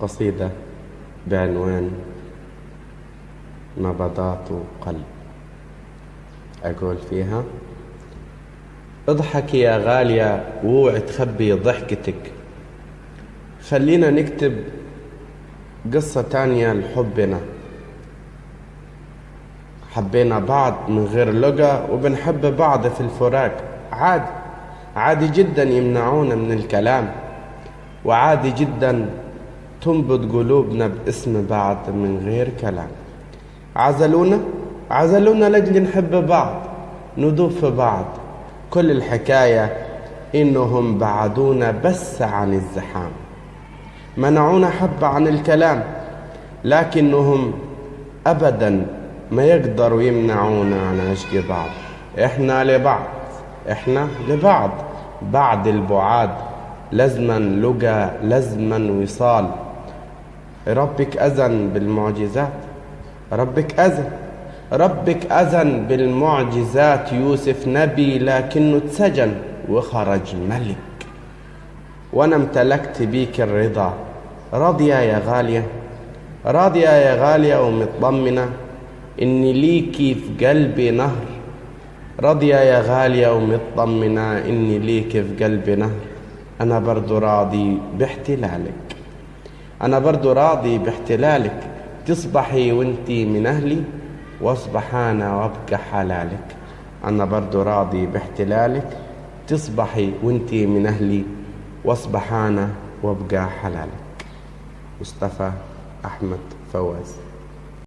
قصيدة بعنوان نبضات قلب. أقول فيها اضحكي يا غالية واوعي تخبي ضحكتك. خلينا نكتب قصة تانية لحبنا. حبينا بعض من غير لقى وبنحب بعض في الفراق. عادي عادي جدا يمنعونا من الكلام وعادي جدا تنبض قلوبنا باسم بعض من غير كلام. عزلونا عزلونا لجل نحب بعض ندوب في بعض. كل الحكاية إنهم بعدونا بس عن الزحام. منعونا حبة عن الكلام لكنهم أبدا ما يقدروا يمنعونا عن عشق بعض. إحنا لبعض إحنا لبعض. بعد البعاد لزما لقى لزما وصال. ربك أذن بالمعجزات. ربك أذن. ربك أذن بالمعجزات. يوسف نبي لكنه اتسجن وخرج ملك. وأنا امتلكت بيك الرضا. راضية يا غالية. راضية يا غالية ومطمنة. إني ليكي في قلبي نهر. راضية يا غالية ومطمنة. إني ليكي في قلبي نهر. أنا برضو راضي باحتلالك. أنا برضو راضي باحتلالك تصبحي وإنتي من أهلي واصبح أنا وأبقى حلالك. أنا برضو راضي باحتلالك تصبحي وإنتي من أهلي واصبح أنا وأبقى حلالك. مصطفى أحمد فواز.